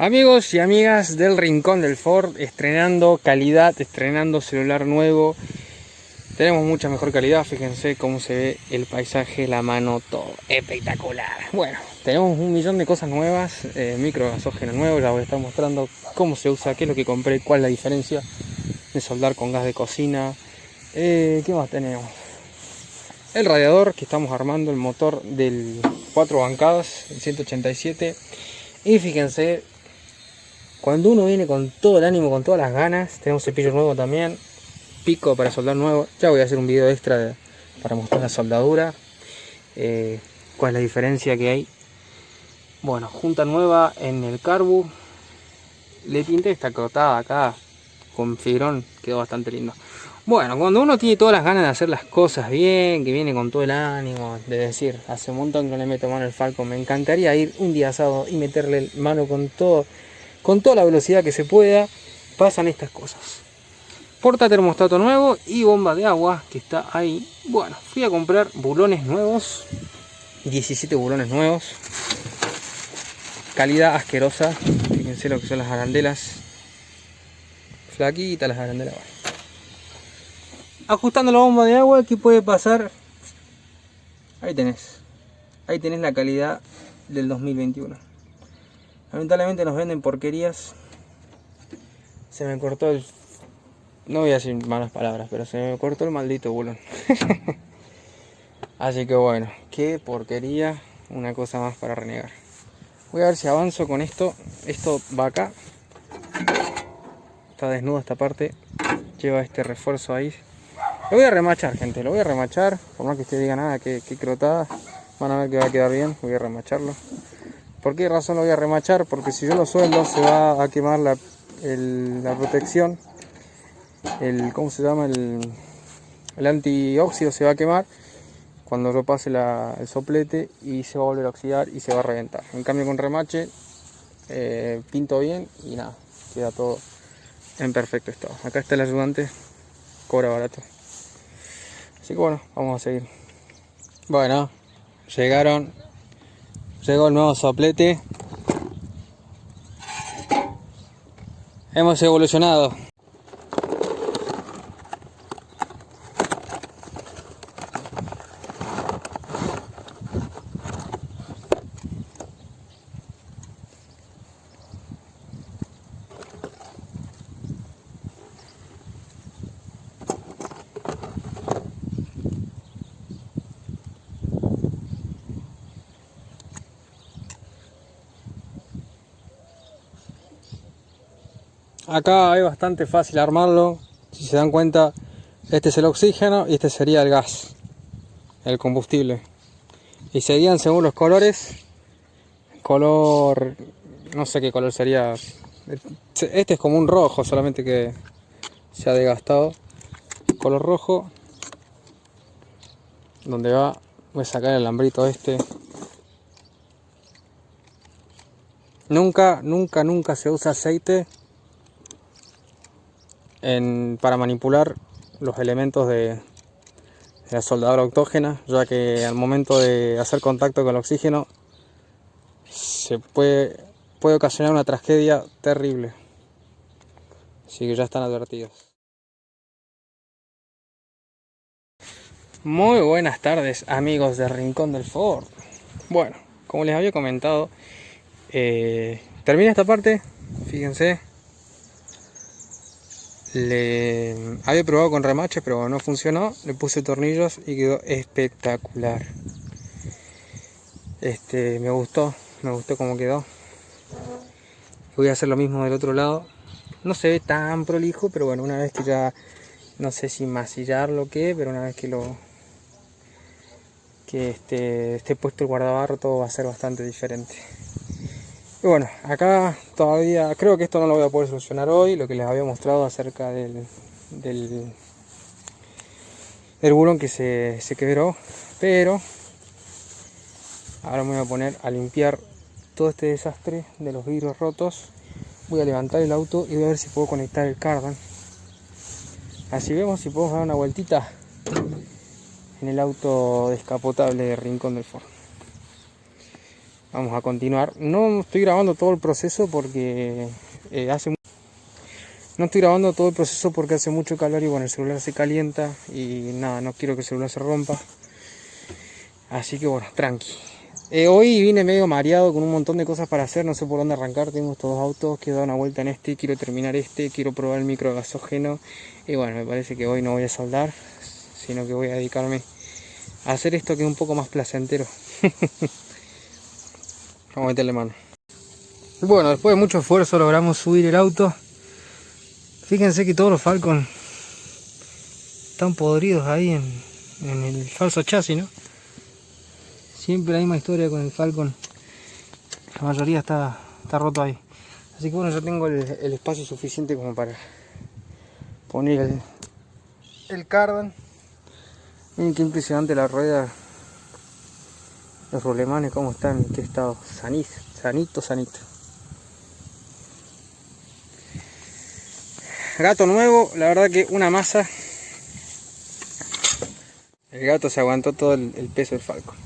Amigos y amigas del Rincón del Ford, estrenando calidad, estrenando celular nuevo. Tenemos mucha mejor calidad, fíjense cómo se ve el paisaje, la mano, todo espectacular. Bueno, tenemos un millón de cosas nuevas, eh, micro gasógeno nuevo, ya voy a estar mostrando cómo se usa, qué es lo que compré, cuál es la diferencia de soldar con gas de cocina. Eh, ¿Qué más tenemos? El radiador que estamos armando, el motor del 4 bancadas, el 187. Y fíjense cuando uno viene con todo el ánimo, con todas las ganas, tenemos cepillo nuevo también, pico para soldar nuevo. Ya voy a hacer un video extra para mostrar la soldadura, eh, cuál es la diferencia que hay. Bueno, junta nueva en el carbu. Le pinté esta crotada acá con fibrón, quedó bastante lindo. Bueno, cuando uno tiene todas las ganas de hacer las cosas bien, que viene con todo el ánimo, de decir, hace un montón que no le meto mano al Falcon, me encantaría ir un día asado y meterle mano con todo con toda la velocidad que se pueda, pasan estas cosas. Porta termostato nuevo y bomba de agua que está ahí. Bueno, fui a comprar bulones nuevos, 17 bulones nuevos, calidad asquerosa, fíjense lo que son las arandelas, flaquitas las arandelas. Ajustando la bomba de agua, ¿qué puede pasar? Ahí tenés, ahí tenés la calidad del 2021. Lamentablemente nos venden porquerías. Se me cortó el... No voy a decir malas palabras, pero se me cortó el maldito bulón. Así que bueno, qué porquería. Una cosa más para renegar. Voy a ver si avanzo con esto. Esto va acá. Está desnudo esta parte. Lleva este refuerzo ahí. Lo voy a remachar, gente. Lo voy a remachar. Por más que usted diga nada, que, que crotada. Van a ver que va a quedar bien. Voy a remacharlo. ¿Por qué razón lo voy a remachar? Porque si yo lo sueldo se va a quemar la, protección. El, ¿Cómo se llama? El, el antióxido se va a quemar cuando yo pase el soplete y se va a volver a oxidar y se va a reventar. En cambio con remache eh, pinto bien y nada, queda todo en perfecto estado. Acá está el ayudante, cobra barato. Así que bueno, vamos a seguir. Bueno, llegaron Llegó el nuevo soplete. Hemos evolucionado. Acá es bastante fácil armarlo. Si se dan cuenta, este es el oxígeno y este sería el gas, el combustible. Y serían según los colores. Color, no sé qué color sería. Este es como un rojo, solamente que se ha desgastado. Color rojo. Donde va, voy a sacar el alambrito este. Nunca, nunca, nunca se usa aceite para manipular los elementos de, la soldadura autógena, ya que al momento de hacer contacto con el oxígeno se puede, puede ocasionar una tragedia terrible. Así que ya están advertidos. Muy buenas tardes amigos de Rincón del Ford. Bueno, como les había comentado, eh, termina esta parte, fíjense, le había probado con remache pero no funcionó. Le puse tornillos y quedó espectacular. Este me gustó me gustó cómo quedó. Voy a hacer lo mismo del otro lado. No se ve tan prolijo pero bueno una vez que ya no sé si masillarlo o qué pero una vez que lo que este, esté puesto el guardabarro todo va a ser bastante diferente bueno, acá todavía, creo que esto no lo voy a poder solucionar hoy, lo que les había mostrado acerca del, del, bulón que se, se quebró, pero ahora me voy a poner a limpiar todo este desastre de los vidrios rotos. Voy a levantar el auto y voy a ver si puedo conectar el cardan. Así vemos si podemos dar una vueltita en el auto descapotable de Rincón del Ford. Vamos a continuar. No estoy grabando todo el proceso porque eh, hace no estoy grabando todo el proceso porque hace mucho calor y bueno, el celular se calienta y nada, no quiero que el celular se rompa. Así que bueno, tranqui. Eh, hoy vine medio mareado con un montón de cosas para hacer, no sé por dónde arrancar, tengo estos dos autos, quiero dar una vuelta en este, quiero terminar este, quiero probar el micro gasógeno y bueno, me parece que hoy no voy a soldar, sino que voy a dedicarme a hacer esto que es un poco más placentero. Vamos a meterle mano. Bueno, después de mucho esfuerzo logramos subir el auto. Fíjense que todos los Falcon están podridos ahí en, el falso chasis, ¿no? Siempre la misma historia con el Falcon. La mayoría está, roto ahí. Así que bueno, yo tengo el, espacio suficiente como para poner el, el. Miren qué impresionante la rueda. Los rolemanes cómo están, en qué estado. Sanito, sanito, sanito. Gato nuevo, la verdad que una masa. El gato se aguantó todo el, peso del Falcon.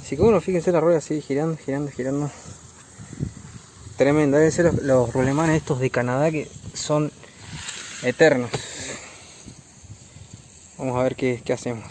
Así que bueno, fíjense la rueda así girando, girando, girando. Tremenda, deben ser los, los rolemanes estos de Canadá que son eternos. Vamos a ver qué, qué hacemos.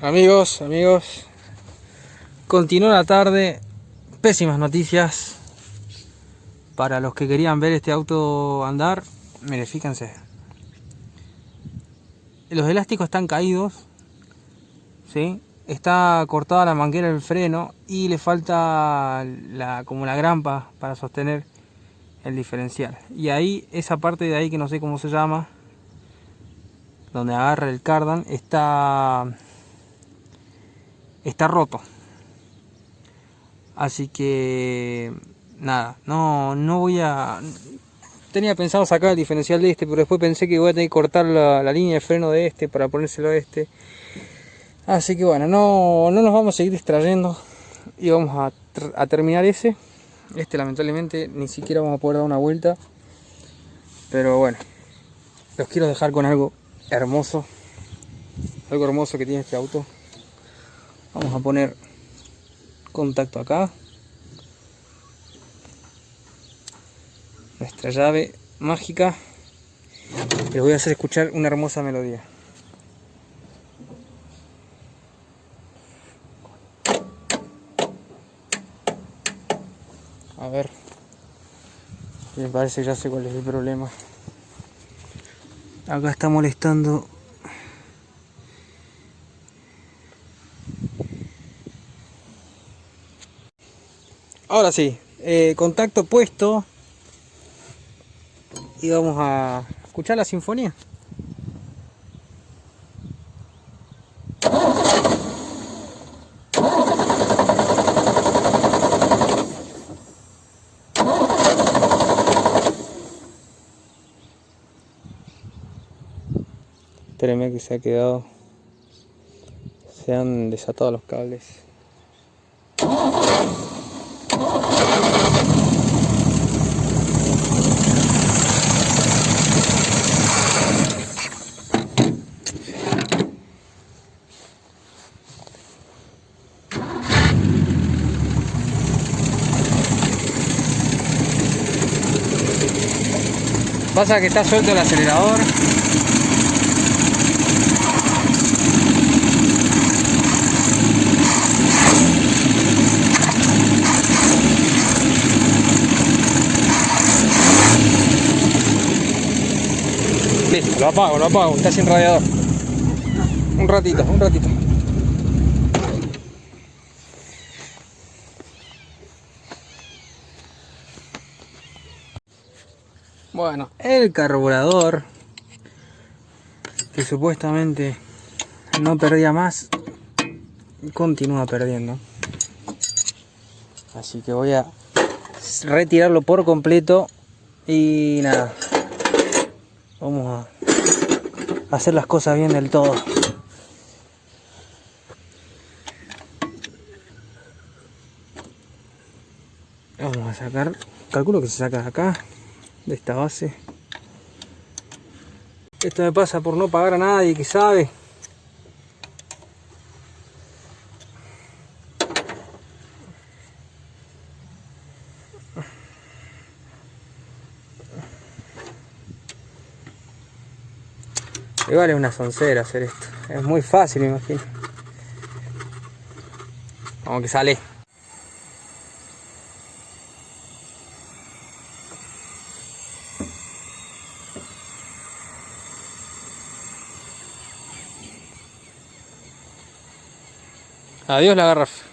Amigos, amigos, continuó la tarde. Pésimas noticias para los que querían ver este auto andar. Mire, fíjense. Los elásticos están caídos. ¿Sí? está cortada la manguera del freno y le falta la, como la grampa para sostener el diferencial y ahí esa parte de ahí que no sé cómo se llama donde agarra el cardan está está roto así que nada no no voy a tenía pensado sacar el diferencial de este pero después pensé que voy a tener que cortar la, línea de freno de este para ponérselo a este Así que bueno, no, nos vamos a seguir distrayendo y vamos a, terminar ese. Este lamentablemente ni siquiera vamos a poder dar una vuelta. Pero bueno, los quiero dejar con algo hermoso. Algo hermoso que tiene este auto. Vamos a poner contacto acá. Nuestra llave mágica. Les voy a hacer escuchar una hermosa melodía. A ver. Me parece que ya sé cuál es el problema. Acá está molestando. Ahora sí, eh, contacto puesto. Y vamos a escuchar la sinfonía. Espérenme que se ha quedado. Se han desatado los cables. Pasa que está suelto el acelerador. lo apago, lo apago, está sin radiador. Un ratito, un ratito. Bueno, el carburador que supuestamente no perdía más continúa perdiendo. Así que voy a retirarlo por completo y nada. Vamos a hacer las cosas bien del todo. Vamos a sacar, calculo que se saca acá, de esta base esto me pasa por no pagar a nadie que sabe Y vale una soncera hacer esto. Es muy fácil, me imagino. Vamos que sale. Adiós la garrafa.